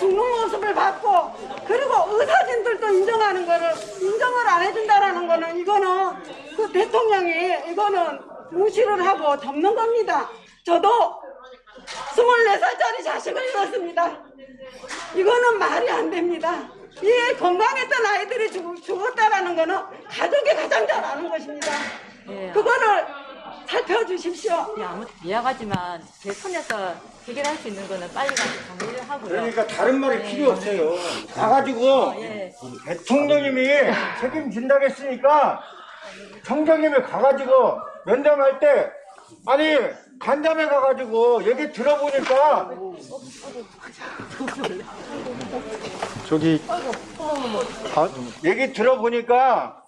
죽는 모습을 봤고 그리고 의사진들도 인정하는 거를 인정을 안 해준다라는 거는 이거는 그 대통령이 이거는 무시를 하고 접는 겁니다. 저도 24살짜리 자식을 잃었습니다. 이거는 말이 안 됩니다. 이 건강했던 아이들이 죽, 죽었다라는 거는 가족이 가장 잘 아는 것입니다. 예. 그거를 살펴주십시오. 예, 아무 미안하지만 제 손에서 해결할 수 있는 거는 빨리 가서 정리를 하고요. 그러니까 다른 말이 필요 없어요. 가가지고 예. 대통령님이 책임진다고 했으니까 청장님이 가가지고 면담할 때 아니 간담회 가가지고 얘기 들어보니까 저기 아, 얘기 들어보니까